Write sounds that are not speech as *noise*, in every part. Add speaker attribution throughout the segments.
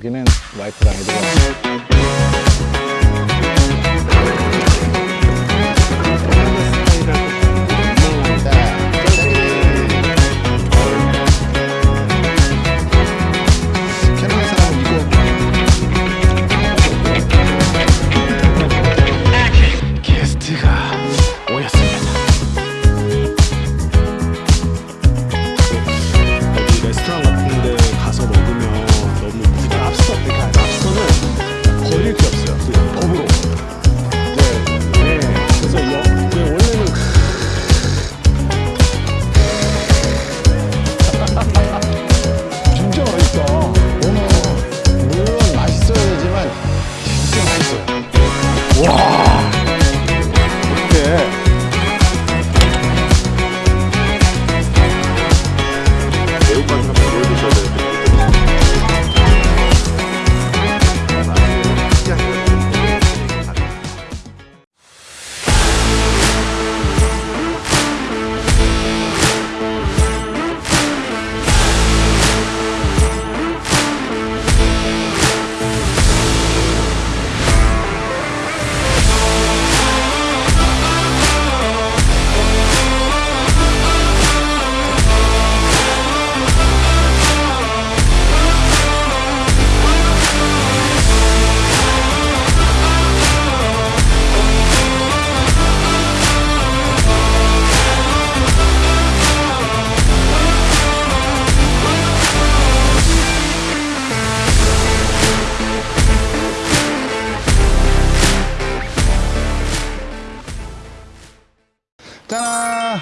Speaker 1: 여기는 와이프랑 애들이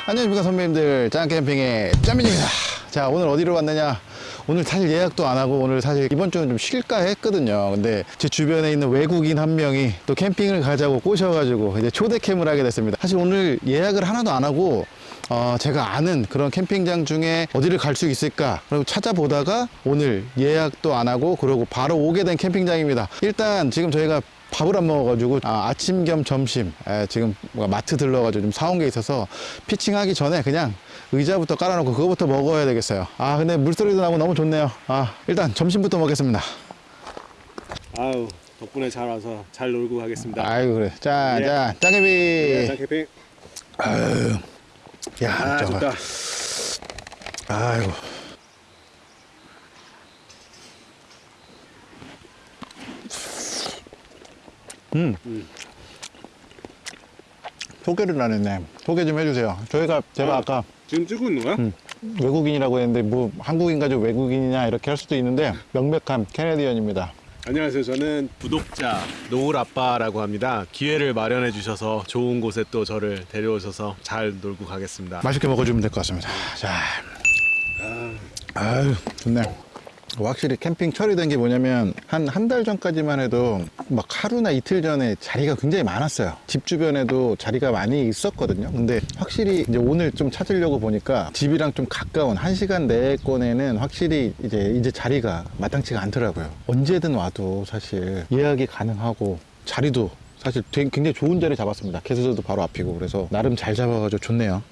Speaker 1: 안녕하십니까 선배님들. 짠캠핑의 짠민입니다. 자 오늘 어디로 왔느냐? 오늘 사실 예약도 안 하고 오늘 사실 이번 주는 좀 쉴까 했거든요. 근데 제 주변에 있는 외국인 한 명이 또 캠핑을 가자고 꼬셔가지고 이제 초대 캠을 하게 됐습니다. 사실 오늘 예약을 하나도 안 하고 어, 제가 아는 그런 캠핑장 중에 어디를 갈 수 있을까? 그리고 찾아보다가 오늘 예약도 안 하고 그러고 바로 오게 된 캠핑장입니다. 일단 지금 저희가 밥을 안 먹어가지고 아, 침겸 점심 에, 지금 뭔가 마트 들러가지고 좀 사온 게 있어서 피칭하기 전에 그냥 의자부터 깔아놓고 그거부터 먹어야 되겠어요. 아 근데 물소리도 나고 너무 좋네요. 아 일단 점심부터 먹겠습니다.
Speaker 2: 아유 덕분에 잘 와서 잘 놀고 가겠습니다.
Speaker 1: 아이고 그래.
Speaker 2: 예.
Speaker 1: 짠짠 짜개비.
Speaker 2: 네, 짠 캠핑
Speaker 1: 야
Speaker 2: 아. 좋다.
Speaker 1: 아이고. 음. 소개를 안 했네. 소개 좀 해주세요. 저희가 제가
Speaker 2: 아.
Speaker 1: 아까
Speaker 2: 지금 찍고 있는 거야?
Speaker 1: 외국인이라고 했는데 뭐 한국인 가지고 외국인이냐 이렇게 할 수도 있는데 명백한 캐네디언입니다.
Speaker 2: 안녕하세요. 저는 구독자 노을 아빠라고 합니다. 기회를 마련해 주셔서 좋은 곳에 또 저를 데려오셔서 잘 놀고 가겠습니다.
Speaker 1: 맛있게 먹어주면 될 것 같습니다. 자, 아유 좋네. 확실히 캠핑 처리된 게 뭐냐면 한 한 달 전까지만 해도 막 하루나 이틀 전에 자리가 굉장히 많았어요. 집 주변에도 자리가 많이 있었거든요. 근데 확실히 이제 오늘 좀 찾으려고 보니까 집이랑 좀 가까운 한 시간 내권에는 확실히 이제 이제 자리가 마땅치가 않더라고요. 언제든 와도 사실 예약이 가능하고 자리도 사실 되게 굉장히 좋은 자리 잡았습니다. 개수들도 바로 앞이고 그래서 나름 잘 잡아가지고 좋네요.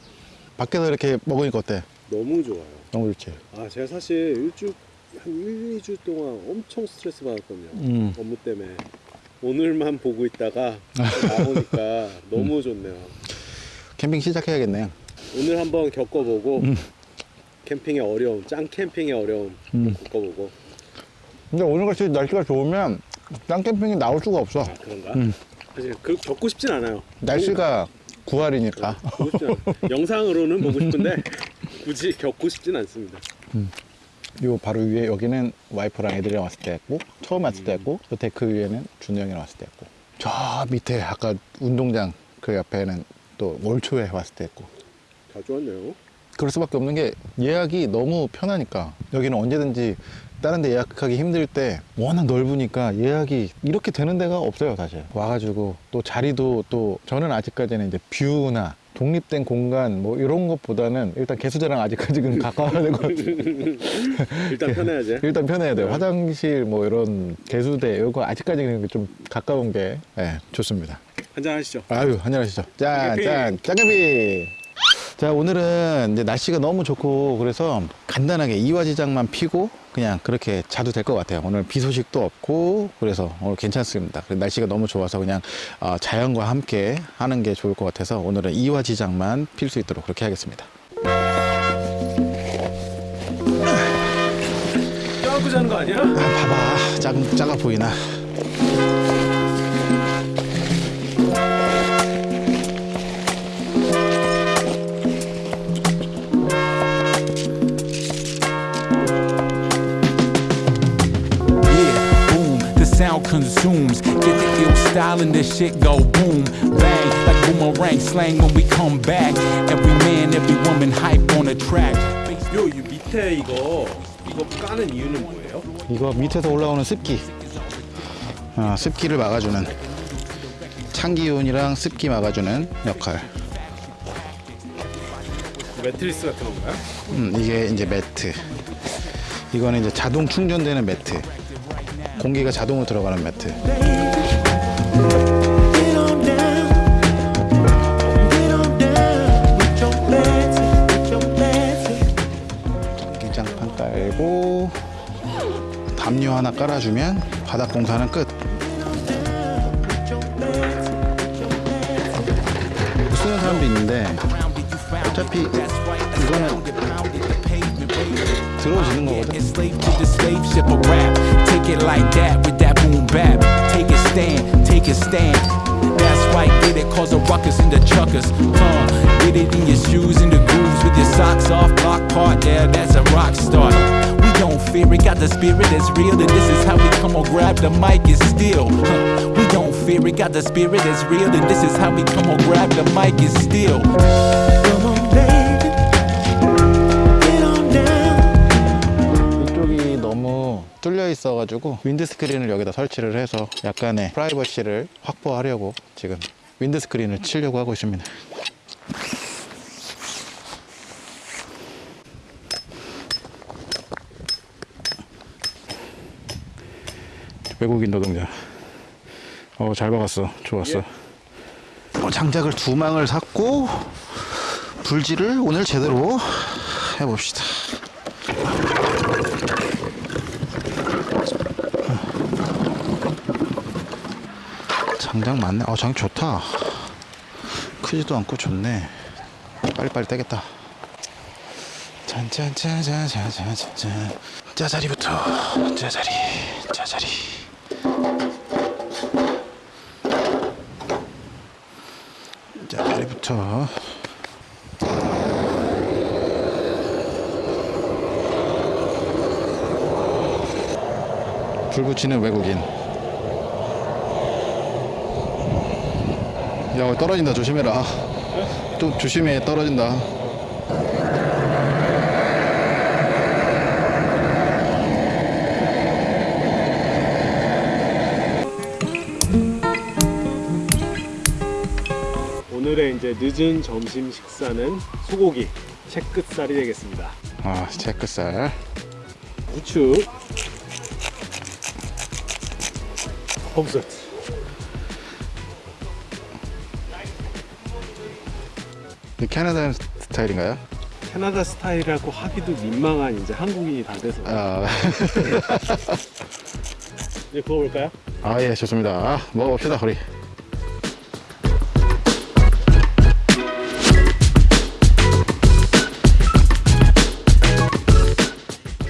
Speaker 1: 밖에서 이렇게 먹으니까 어때?
Speaker 2: 너무 좋아요.
Speaker 1: 너무 좋지.
Speaker 2: 아 제가 사실 일주 한 1, 2주 동안 엄청 스트레스 받았거든요.
Speaker 1: 음.
Speaker 2: 업무 때문에 오늘만 보고 있다가 나오니까 *laughs* 너무 좋네요.
Speaker 1: 캠핑 시작해야겠네.
Speaker 2: 오늘 한번 겪어보고 캠핑의 어려움, 짱 캠핑의 어려움
Speaker 1: 음.
Speaker 2: 겪어보고
Speaker 1: 근데 오늘같이 날씨가 좋으면 짱 캠핑이 나올 수가 없어.
Speaker 2: 아 그런가?
Speaker 1: 음.
Speaker 2: 사실 그 겪고 싶진 않아요.
Speaker 1: 날씨가 9할이니까.
Speaker 2: 보고 싶진 않아요. 영상으로는 보고 싶은데 *laughs* 굳이 겪고 싶진 않습니다.
Speaker 1: 요 바로 위에 여기는 와이프랑 애들이랑 왔을 때 했고 처음 왔을 때 했고 또 데크 위에는 준이 형이랑 왔을 때 했고. 저 밑에 아까 운동장 그 옆에는 또 올 초에 왔을 때 했고.
Speaker 2: 자주 왔네요.
Speaker 1: 그럴 수밖에 없는 게 예약이 너무 편하니까 여기는 언제든지 다른 데 예약하기 힘들 때 워낙 넓으니까 예약이 이렇게 되는 데가 없어요 사실. 와가지고 또 자리도 또 저는 아직까지는 이제 뷰나 독립된 공간 뭐 이런 것보다는 일단 개수대랑 아직까지는 *laughs* 가까워야 되고.
Speaker 2: 일단 편해야지. *laughs*
Speaker 1: 일단 편해야 돼요. 화장실 뭐 이런 개수대 이거 아직까지는 좀 가까운 게 네, 좋습니다.
Speaker 2: 한잔 하시죠.
Speaker 1: 아유 한잔하시죠. 짠
Speaker 2: 짱개비.
Speaker 1: 짠 짱개비. 자 오늘은 이제 날씨가 너무 좋고 그래서 간단하게 이화지장만 피고 그냥 그렇게 자도 될 것 같아요. 오늘 비 소식도 없고 그래서 오늘 괜찮습니다. 날씨가 너무 좋아서 그냥 어, 자연과 함께 하는 게 좋을 것 같아서 오늘은 이화 지장만 필 수 있도록 그렇게 하겠습니다.
Speaker 2: 껴안고 자는 거 아니야?
Speaker 1: 아, 봐봐 작, 작아 보이나?
Speaker 3: Sound consumes. Get the ill style and this shit go boom, bang, like boomerang slang when we come back. Every man, every woman hype on the track.
Speaker 2: 요, 이 밑에 이거 이거 까는 이유는 뭐예요?
Speaker 1: 이거 밑에서 올라오는 습기 아, 습기를 막아주는 찬기온이랑 습기 막아주는 역할
Speaker 2: 매트리스 같은 건가요?
Speaker 1: 음, 이게 이제 매트 이거는 이제 자동 충전되는 매트 공기가 자동으로 들어가는 매트. 기장판 깔고 담요 하나 깔아주면 바닥 공사는 끝 쓰는 사람도 있는데 어차피 이거는 들어오시는 거거든
Speaker 3: Enslaved to the slave ship of rap. Take it like that with that boom bap. Take a stand, take a stand. That's right, get it, cause a ruckus in the chuckers. Uh, get it in your shoes, in the grooves with your socks off. Block part, yeah, that's a rock star. We don't fear it, got the spirit that's real, and this is how we come on, grab the mic and steal. Huh. We don't fear it, got the spirit that's real, and this is how we come on, grab the mic and steal.
Speaker 1: 뚫려 있어가지고 윈드스크린을 여기다 설치를 해서 약간의 프라이버시를 확보하려고 지금 윈드스크린을 치려고 하고 있습니다. 외국인 노동자. 어, 잘 박았어. 좋았어. 어, 장작을 두 망을 샀고 불질을 오늘 제대로 해봅시다. 장작 많네. 어, 장작 좋다. 크지도 않고 좋네. 빨리빨리 떼겠다. 짠짠짠짠짠짠짠. 짜자리부터. 짜자리. 짜자리. 짜자리부터. 불 붙이는 외국인. 야 떨어진다 조심해라. 좀 조심해 떨어진다.
Speaker 2: 오늘의 이제 늦은 점심 식사는 소고기 채끝살이 되겠습니다.
Speaker 1: 아 체크살.
Speaker 2: 부추. 홈스트
Speaker 1: 캐나다 스타일인가요?
Speaker 2: 캐나다 스타일이라고 하기도 민망한 이제 한국인이 다 돼서
Speaker 1: 아, *laughs*
Speaker 2: 이제 구워볼까요?
Speaker 1: 아, 예, 좋습니다. 아, 먹어봅시다, 우리.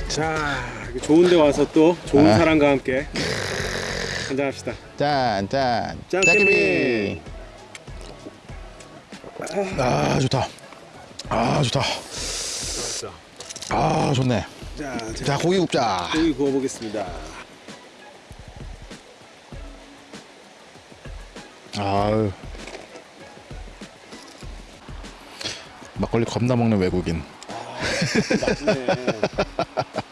Speaker 2: 자 좋은 데 와서 또 좋은
Speaker 1: 아.
Speaker 2: 사람과 함께 한잔합시다
Speaker 1: 짠, 짠.
Speaker 2: 짠,
Speaker 1: 짜기비. 아, 좋다. 아, 좋다. 아, 좋네.
Speaker 2: 자,
Speaker 1: 고기 굽자.
Speaker 2: 고기 구워보겠습니다
Speaker 1: 아유. 막걸리 겁나 먹는 외국인.
Speaker 2: 맛있네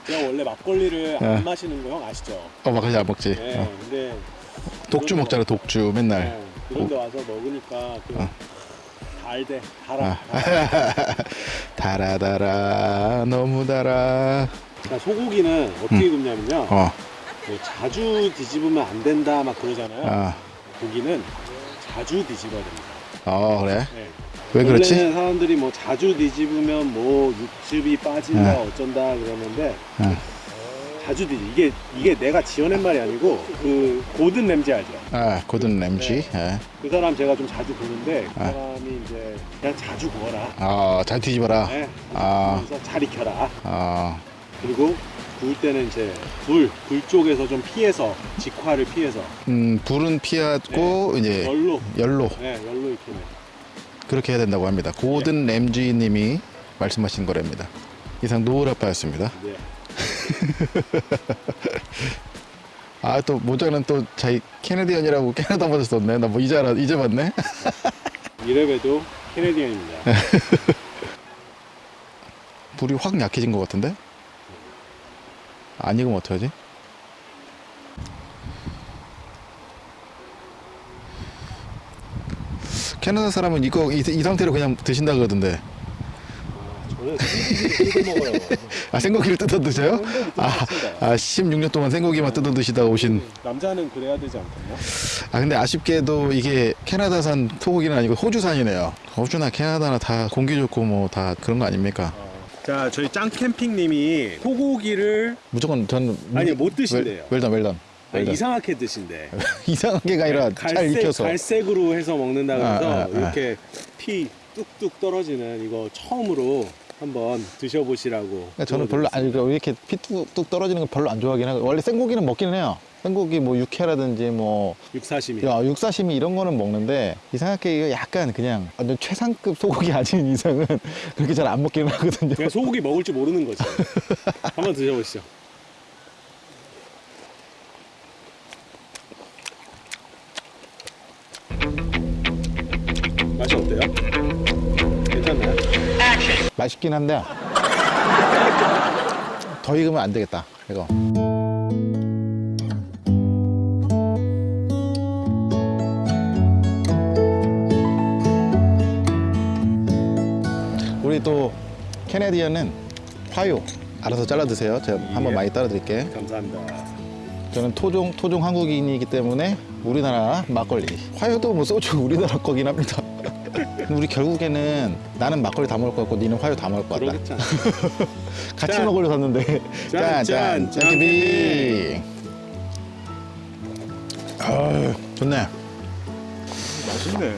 Speaker 2: 제가 원래 막걸리를 *laughs*
Speaker 1: 네.
Speaker 2: 안 마시는 거 형 아시죠?
Speaker 1: 어, 막걸리 안 먹지.
Speaker 2: 네
Speaker 1: 어.
Speaker 2: 근데
Speaker 1: 독주 먹잖아, 독주. 맨날.
Speaker 2: 네, 그런 데 와서 먹으니까 그
Speaker 1: 어.
Speaker 2: 달대 달아
Speaker 1: 아. *laughs* 달아 달아, 너무 달아.
Speaker 2: 그러니까 소고기는 어떻게 굽냐면요
Speaker 1: 음. 어,
Speaker 2: 뭐 자주 뒤집으면 안 된다 막 그러잖아요
Speaker 1: 아,
Speaker 2: 고기는 자주 뒤집어야 됩니다
Speaker 1: 어, 그래?
Speaker 2: 네.
Speaker 1: 왜 그렇지?
Speaker 2: 원래는 사람들이 뭐 자주 뒤집으면 뭐 육즙이 빠진다
Speaker 1: 네.
Speaker 2: 어쩐다 그러는데
Speaker 1: 응.
Speaker 2: 자주 드지. 이게 이게 내가 지어낸 말이 아니고 그 고든 램지 알죠?
Speaker 1: 아 고든 램지. 예.
Speaker 2: 그 사람 제가 좀 자주 보는데 그
Speaker 1: 아.
Speaker 2: 사람이 이제 그냥 자주 구워라.
Speaker 1: 아잘 뒤집어라.
Speaker 2: 네.
Speaker 1: 아.
Speaker 2: 그래서 잘 익혀라.
Speaker 1: 아
Speaker 2: 그리고 구울 때는 이제 불, 불 쪽에서 좀 피해서 직화를 피해서
Speaker 1: 음, 불은 피하고 이제
Speaker 2: 열로
Speaker 1: 열로
Speaker 2: 네, 열로 익히는.
Speaker 1: 그렇게 해야 된다고 합니다. 고든 램지 님이 말씀하신 거랍니다. 이상 노을 아빠였습니다.
Speaker 2: 네. *laughs*
Speaker 1: 아 또 모자는 또 자기 Canadian이라고 캐나다 버전 썼네. 나 뭐 이제 알아 이제 봤네. *laughs*
Speaker 2: 이래봬도 Canadian입니다. *laughs*
Speaker 1: 불이 확 약해진 것 같은데? 안 익으면 어떡하지? 캐나다 사람은 이거 이, 이 상태로 그냥 드신다 그러던데.
Speaker 2: 먹어요.
Speaker 1: 아 생고기를 뜯어 드세요? 아, 아 16년 동안 생고기만 뜯어 드시다가 오신.
Speaker 2: 남자는 그래야 되지 않겠나?
Speaker 1: 아 근데 아쉽게도 이게 캐나다산 소고기는 아니고 호주산이네요. 호주나 캐나다나 다 공기 좋고 뭐 다 그런 거 아닙니까?
Speaker 2: 자, 저희 짱 캠핑님이 소고기를
Speaker 1: 무조건 저는
Speaker 2: 아니, 못 드신대요.
Speaker 1: 웰던 웰던.
Speaker 2: 아니. 이상하게 드신대. *laughs*
Speaker 1: 이상하게가 아니라 잘
Speaker 2: 갈색,
Speaker 1: 익혀서.
Speaker 2: 갈색으로 해서 먹는다 그래서
Speaker 1: 아, 아, 아.
Speaker 2: 이렇게 피 뚝뚝 떨어지는 이거 처음으로 한번 드셔보시라고.
Speaker 1: 그러니까 저는 별로 아니 그 이렇게 피 뚝뚝 떨어지는 거 별로 안 좋아하긴 하고 원래 생고기는 먹기는 해요. 생고기 뭐 육회라든지 뭐
Speaker 2: 육사시미.
Speaker 1: 야, 육사시미 이런 거는 먹는데 이상하게 이거 약간 그냥 완전 최상급 소고기 아닌 이상은 *laughs* 그렇게 잘 안 먹기는 하거든요.
Speaker 2: 그냥 소고기 먹을 줄 모르는 거지. *laughs* 한번 드셔보시죠. 맛이 어때요? 괜찮나요?
Speaker 1: 맛있긴 한데 더 익으면 안 되겠다. 이거. 우리 또 캐네디언은 화요 알아서 잘라 드세요. 제가 한번
Speaker 2: 예.
Speaker 1: 많이 따라 드릴게.
Speaker 2: 감사합니다.
Speaker 1: 저는 토종 토종 한국인이기 때문에 우리나라 막걸리. 화요도 뭐 소주 우리나라 거긴 합니다. 우리 결국에는 나는 막걸리 다 먹을 것 같고 니는 화요 다 먹을 것 같다. *laughs* 같이
Speaker 2: 짠.
Speaker 1: 먹으려 샀는데
Speaker 2: 짠, 짠,
Speaker 1: 짠짠 아 좋네
Speaker 2: 맛있네.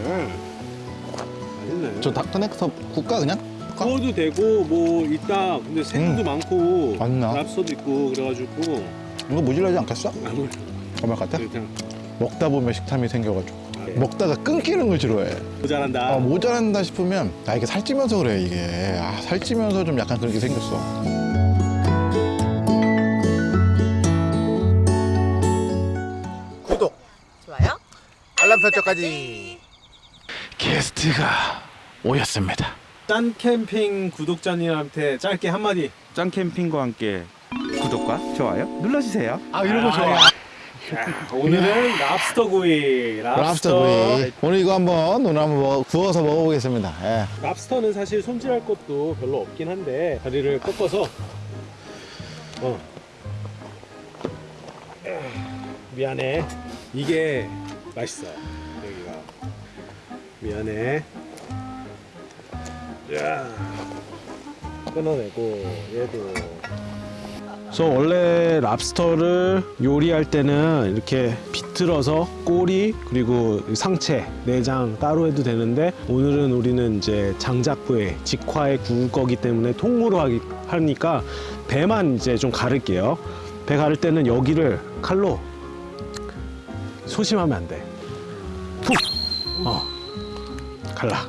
Speaker 2: 맛있네.
Speaker 1: 저 닭터넥터 국가 그냥?
Speaker 2: 구워도 되고 뭐 있다. 근데 생도
Speaker 1: 음.
Speaker 2: 많고
Speaker 1: 맞나?
Speaker 2: 랍스터도 있고 그래가지고
Speaker 1: 이거 모질라지 않겠어?
Speaker 2: 아무
Speaker 1: 정말 같아? 먹다 보면 식탐이 생겨가지고
Speaker 2: 네.
Speaker 1: 먹다가 끊기는 걸 싫어해.
Speaker 2: 모자란다.
Speaker 1: 아, 모자란다 싶으면 나 이게 살찌면서 그래 이게. 아 살찌면서 좀 약간 그렇게 생겼어. 구독.
Speaker 4: 좋아요?
Speaker 1: 알람 설정까지. 게스트가 오셨습니다.
Speaker 2: 짠 캠핑 구독자님한테 짧게 한마디.
Speaker 5: 짱 캠핑과 함께 구독과 좋아요 눌러주세요.
Speaker 1: 아 이런 거 좋아
Speaker 2: 오늘은 랍스터 구이.
Speaker 1: 랍스터 구이. 오늘 이거 한번 오늘 한번 먹- 구워서 먹어보겠습니다. 예.
Speaker 2: 랍스터는 사실 손질할 것도 별로 없긴 한데 다리를 꺾어서. 어. 미안해. 이게 맛있어 여기가. 미안해. 야. 끊어내고 얘도
Speaker 6: 그래서 원래 랍스터를 요리할 때는 이렇게 비틀어서 꼬리 그리고 상체 내장 따로 해도 되는데 오늘은 우리는 이제 장작부에 직화에 구울 거기 때문에 통으로 하기, 하니까 배만 이제 좀 가를게요. 배 가를 때는 여기를 칼로 소심하면 안돼. 푹! 어. 갈라.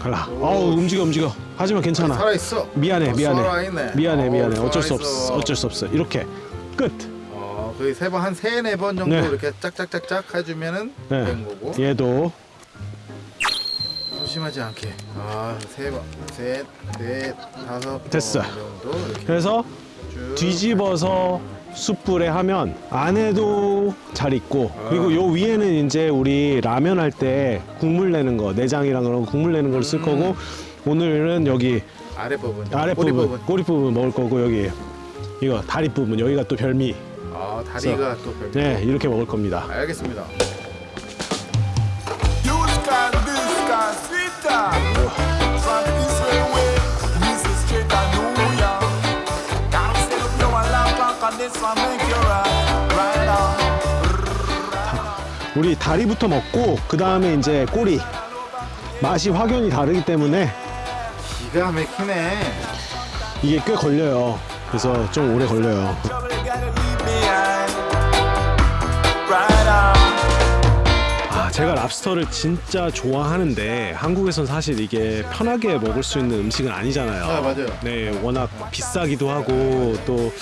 Speaker 6: 갈라. 어우 움직여 움직여 하지만 괜찮아.
Speaker 1: 살아 있어.
Speaker 6: 미안해
Speaker 1: 어,
Speaker 6: 미안해. 미안해
Speaker 1: 어,
Speaker 6: 미안해. 어쩔 수. 없어. 어쩔 수 없어. 이렇게. 끝.
Speaker 1: 어, 거의 세 번 한 세네 번 정도
Speaker 6: 네.
Speaker 1: 이렇게 짝짝짝짝 해주면은
Speaker 6: 네.
Speaker 1: 된 거고.
Speaker 6: 얘도.
Speaker 1: 조심하지 않게. 아 세 번 셋 넷 다섯 번
Speaker 6: 됐어.
Speaker 1: 정도 이렇게
Speaker 6: 그래서
Speaker 1: 쭉.
Speaker 6: 뒤집어서 숯불에 하면 안에도 잘 익고 그리고 요 위에는 이제 우리 라면 할 때 국물 내는 거 내장이랑 그런 거 국물 내는 걸 쓸 거고 오늘은 여기
Speaker 1: 아래 부분,
Speaker 6: 아래
Speaker 1: 꼬리
Speaker 6: 부분,
Speaker 1: 부분.
Speaker 6: 꼬리 부분 먹을 거고 여기 이거 다리 부분 여기가 또 별미.
Speaker 1: 아 다리가 또 별미.
Speaker 6: 네 이렇게 먹을 겁니다.
Speaker 1: 알겠습니다.
Speaker 2: 우리 다리부터 먹고 그 다음에 이제 꼬리 맛이 확연히 다르기 때문에
Speaker 1: 기가 막히네.
Speaker 2: 이게 꽤 걸려요. 그래서 좀 오래 걸려요. 아, 제가 랍스터를 진짜 좋아하는데 한국에선 사실 이게 편하게 먹을 수 있는 음식은 아니잖아요.
Speaker 1: 아, 맞아요.
Speaker 2: 네, 워낙 비싸기도 하고 또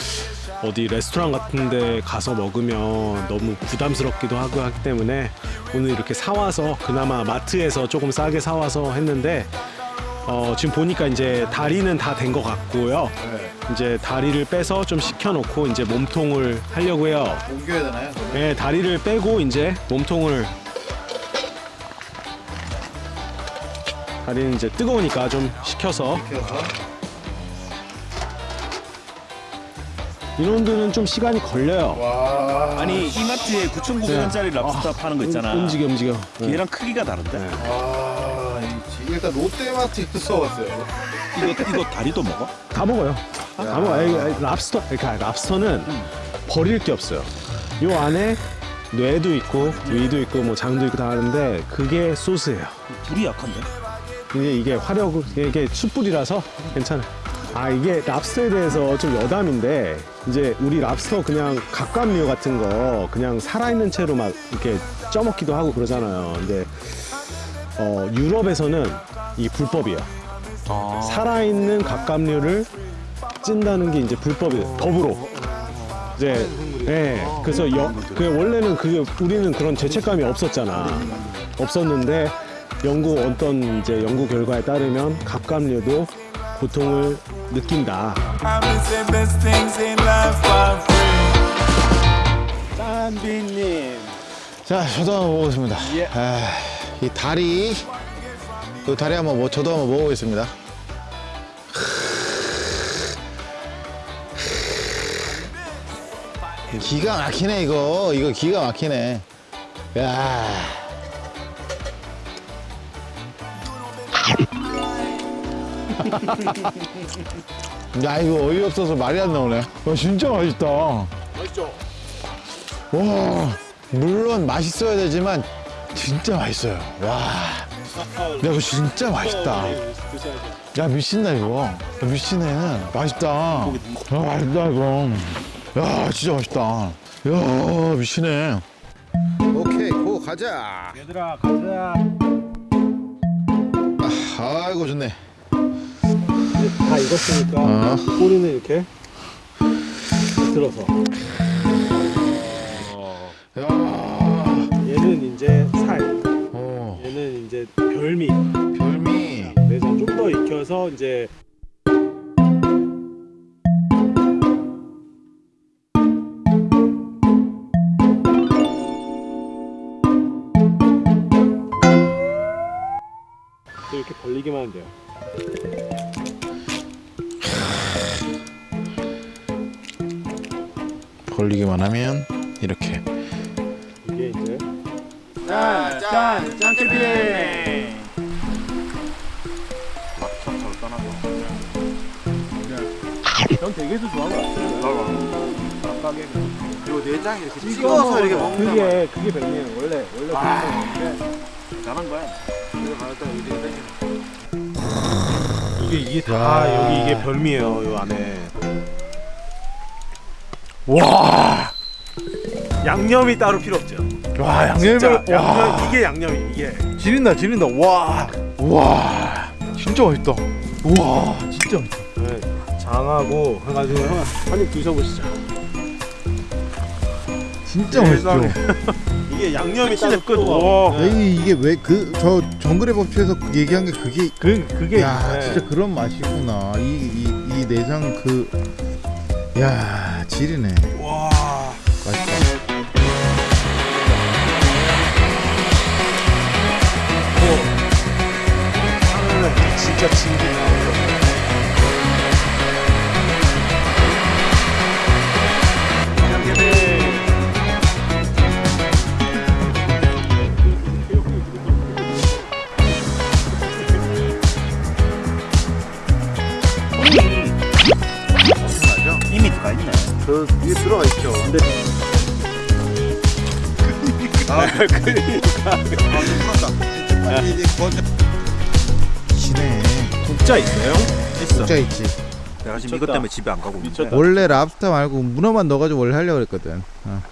Speaker 2: 어디 레스토랑 같은 데 가서 먹으면 너무 부담스럽기도 하고 하기 때문에 오늘 이렇게 사와서 그나마 마트에서 조금 싸게 사와서 했는데 어, 지금 보니까 이제 다리는 다 된 것 같고요. 이제 다리를 빼서 좀 식혀놓고 이제 몸통을 하려고 해요.
Speaker 1: 옮겨야 되나요?
Speaker 2: 네, 다리를 빼고 이제 몸통을 다리는 이제 뜨거우니까 좀 식혀서 이런들은 좀 시간이 걸려요.
Speaker 5: 아니 이마트에 9,900원짜리 랍스터 파는 거 있잖아.
Speaker 2: 네. 움직여 움직여. 네.
Speaker 5: 얘랑 크기가 다른데.
Speaker 1: 아, 이- 일단 롯데마트에서 왔어요.
Speaker 5: 이거 이거 다리도 먹어?
Speaker 2: 다 먹어요. 다 먹어요. 아니, 아니, 랍스터, 그러니까 랍스터는 버릴 게 없어요. 요 안에 뇌도 있고 위도 있고 뭐 장도 있고 다 하는데 그게 소스예요.
Speaker 5: 불이 약한데.
Speaker 2: 이게 이게 화력 이게 숯불이라서 괜찮아. 아 이게 랍스터에 대해서 좀 여담인데 이제 우리 랍스터 그냥 갑각류 같은 거 그냥 살아있는 채로 막 이렇게 쪄먹기도 하고 그러잖아요. 근데 어 유럽에서는 이 불법이에요. 살아있는 갑각류를 찐다는 게 이제 불법이에요. 법으로. 이제 네, 그래서 여, 그 원래는 그게 우리는 그런 죄책감이 없었잖아. 없었는데 연구 어떤 이제 연구 결과에 따르면 갑각류도 고통을 느낀다.
Speaker 7: 짠비님.
Speaker 1: 자, 저도 한번 먹어보겠습니다.
Speaker 7: 예.
Speaker 1: 아, 이 다리, 이 다리 한번 뭐 저도 한번 먹어보겠습니다. 기가 막히네 이거. 이거 기가 막히네. 야. 야 이거 어이없어서 말이 안 나오네. 와 진짜 맛있다.
Speaker 2: 맛있죠?
Speaker 1: 와 물론 맛있어야 되지만 진짜 맛있어요. 와. 야, 이거 진짜 맛있다. 야 미친다 이거. 야, 미친애는 맛있다. 야 맛있다 이거. 야 진짜 맛있다. 야 미친애 오케이 고 가자.
Speaker 7: 얘들아 가자.
Speaker 1: 아이고 좋네.
Speaker 2: 다 익었으니까
Speaker 1: 어.
Speaker 2: 꼬리는 이렇게 들어서.
Speaker 1: 야.
Speaker 2: 얘는 이제 살,
Speaker 1: 어,
Speaker 2: 얘는 이제 별미.
Speaker 1: 별미
Speaker 2: 그래서 좀 더 익혀서 이제 이렇게 벌리기만 하면 돼요.
Speaker 1: 벌리기만 하면 이렇게
Speaker 7: 짠, 짠, 짠캐피. 전 되게도 좋아하는 것 같아요.
Speaker 5: 그리고 내장 이렇게 찍어서 이렇게 먹는 거
Speaker 2: 그게 그게 별미예요. 원래 원래 그런
Speaker 5: 잘한 거야.
Speaker 2: 이게 이게 다 여기 이게 별미예요. 요 안에.
Speaker 7: 와. 양념이 따로 필요 없죠.
Speaker 1: 와
Speaker 7: 진짜
Speaker 1: 양념이 와
Speaker 7: 양념 이게 양념이 이게.
Speaker 1: 지린다 지린다 와 와, 진짜 맛있다 와 진짜 맛있다
Speaker 2: 네, 장하고 해가지고 형 한입 드셔보시죠.
Speaker 1: 진짜. 맛있죠 *laughs*
Speaker 7: 이게 양념이 따로
Speaker 2: 끝.
Speaker 7: 와.
Speaker 1: 에이 이게 왜 그 저 정글의 법칙에서 그 얘기한 게 그게
Speaker 2: 그 그게
Speaker 1: 야
Speaker 2: 네.
Speaker 1: 진짜 그런 맛이구나 이 이 이 내장 그 야 지리네
Speaker 2: 진짜 진기 나오죠.
Speaker 5: 이미 들어가 있네.
Speaker 1: 저 위에 들어가 기네.
Speaker 2: 국자 있어요? 있어.
Speaker 1: 국자 있지.
Speaker 5: 내가 지금
Speaker 2: 미쳤다.
Speaker 5: 이것 때문에 집에 안 가고 있는데.
Speaker 1: 원래 랍스터 말고 문어만 넣어가지고 원래 하려고 그랬거든. 어.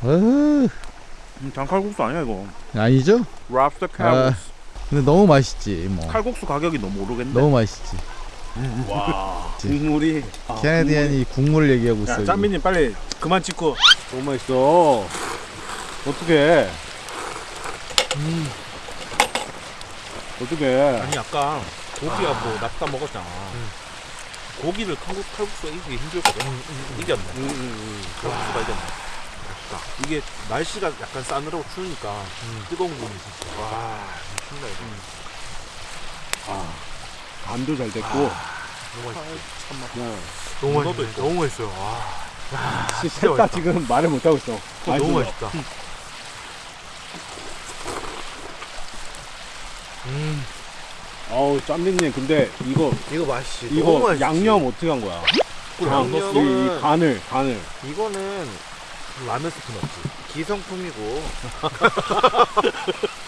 Speaker 1: 어,
Speaker 5: 음, 장칼국수 아니야 이거.
Speaker 1: 아니죠?
Speaker 5: 랍스터
Speaker 1: 아,
Speaker 5: 칼국수.
Speaker 1: 근데 너무 맛있지. 뭐
Speaker 5: 칼국수 가격이 너무 오르겠네.
Speaker 1: 너무 맛있지.
Speaker 2: 와 국물이.
Speaker 1: 캐네디안이 국물 얘기하고 있어.
Speaker 2: 야. 짬미님 빨리 그만 찍고. 너무 맛있어. 어떻게? 음. 어떻게?
Speaker 4: 아니 아까 고기가 뭐 납다 먹었잖아. 고기를 칼국, 칼국수가 이기기 힘들거든. 이겼네. 칼국수가 이겼네. 맛있다. 이게 날씨가 약간 싸늘하고 추우니까 뜨거운 국이 진짜. 와, 미친다 이거.
Speaker 2: 간도 잘 됐고.
Speaker 4: 너무 맛있어.
Speaker 2: 네.
Speaker 4: 너무 맛있어. 너무 맛있어요. 와,
Speaker 2: 셋다
Speaker 4: 맛있다.
Speaker 2: 지금 말을 못 하고 있어.
Speaker 4: 너무
Speaker 2: 맛있어.
Speaker 4: 맛있다.
Speaker 2: 어우 짬미님 근데 이거
Speaker 4: 이거 맛있지.
Speaker 2: 이거 양념 어떻게 한 거야? 장,
Speaker 4: 양념은-
Speaker 2: 이, 이 간을 간을.
Speaker 4: 이거는 라면 스프 넣지. 기성품이고. *laughs*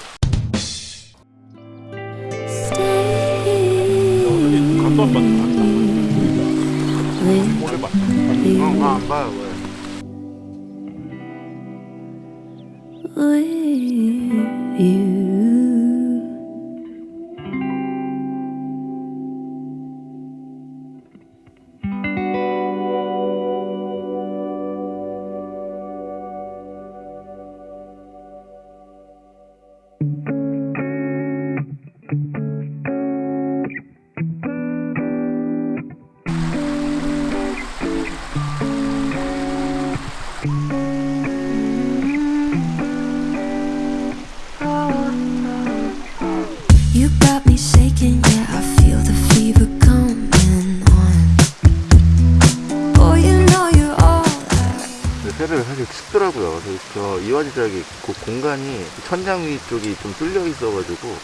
Speaker 7: 공간이 천장 위 쪽이 좀 뚫려 있어가지고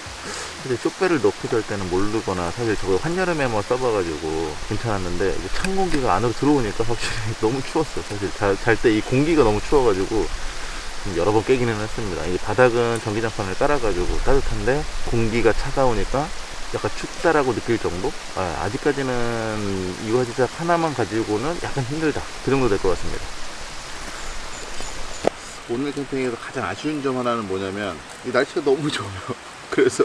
Speaker 7: 사실 쇼배를 할 때는 모르거나 사실 저거 한여름에만 써봐가지고 괜찮았는데 찬 공기가 안으로 들어오니까 확실히 *laughs* 너무 추웠어요. 사실 잘 때 이 공기가 너무 추워가지고 좀 여러 번 깨기는 했습니다. 이 바닥은 전기장판을 깔아가지고 따뜻한데 공기가 차가우니까 약간 춥다라고 느낄 정도? 아, 직까지는 이화지작 하나만 가지고는 약간 힘들다. 그 정도 될 것 같습니다. 오늘 캠핑에서 가장 아쉬운 점 하나는 뭐냐면 이 날씨가 너무 좋아요. *laughs* 그래서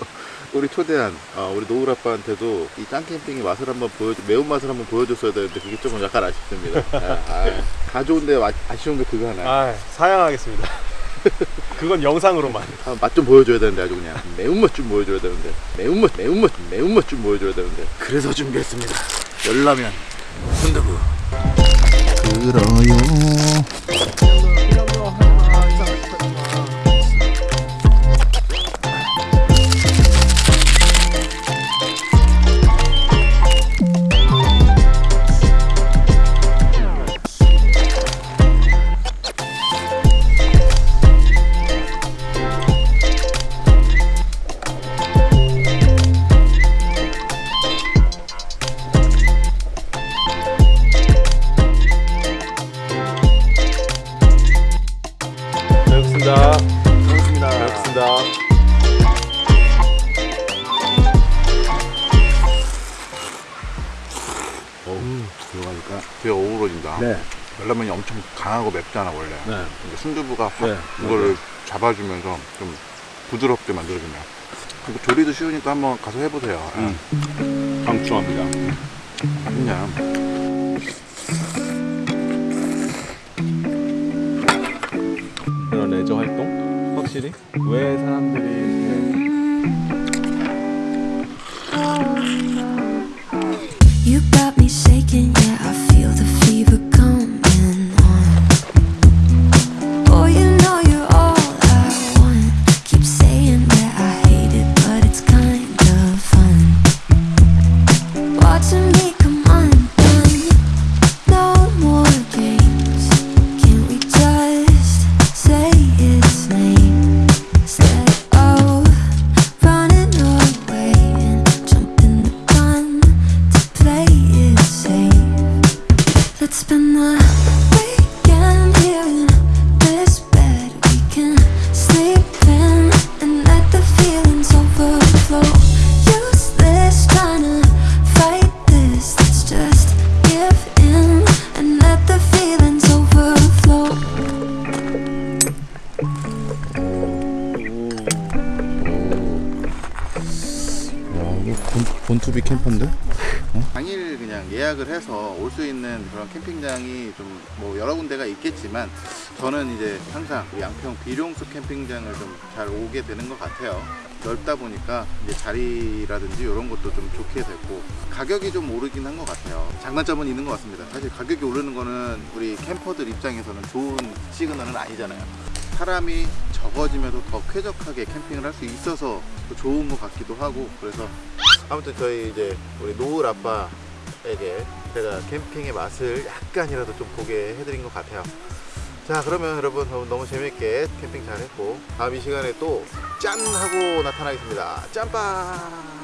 Speaker 7: 우리 초대한 어, 우리 노을 아빠한테도 이 짱 캠핑의 맛을 한번 보여 매운 맛을 한번 보여줬어야 되는데 그게 조금 약간 아쉽습니다. 아, 아, 다 좋은데 아, 아쉬운 게 그거 하나.
Speaker 2: 아 사양하겠습니다. *laughs* 그건 영상으로만.
Speaker 7: 아, 맛좀 보여줘야 되는데 아주 그냥 매운맛 좀 보여줘야 되는데 매운맛 매운맛 매운맛 좀 보여줘야 되는데 그래서 준비했습니다. 열라면 순두부.
Speaker 1: 그러요.
Speaker 7: 근데 순두부가 확
Speaker 2: 네,
Speaker 7: 이거를 잡아주면서 좀 부드럽게 만들어주네요. 그리고 조리도 쉬우니까 한번 가서 해보세요.
Speaker 2: 음. 강추합니다.
Speaker 7: 그냥
Speaker 2: 그런 레저 활동 확실히 왜 사람들이
Speaker 1: 캠퍼인데? 어? 당일 그냥 예약을 해서 올 수 있는 그런 캠핑장이 좀 뭐 여러 군데가 있겠지만 저는 이제 항상 그 양평 비룡수 캠핑장을 좀 잘 오게 되는 것 같아요. 넓다 보니까 이제 자리라든지 이런 것도 좀 좋게 됐고 가격이 좀 오르긴 한 것 같아요. 장단점은 있는 것 같습니다. 사실 가격이 오르는 거는 우리 캠퍼들 입장에서는 좋은 시그널은 아니잖아요. 사람이 적어지면서 더 쾌적하게 캠핑을 할 수 있어서 또 좋은 것 같기도 하고 그래서 아무튼 저희 이제 우리 노을 아빠에게 제가 캠핑의 맛을 약간이라도 좀 보게 해드린 것 같아요. 자 그러면 여러분 너무, 재밌게 캠핑 잘 했고 다음 이 시간에 또 짠 하고 나타나겠습니다. 짠빠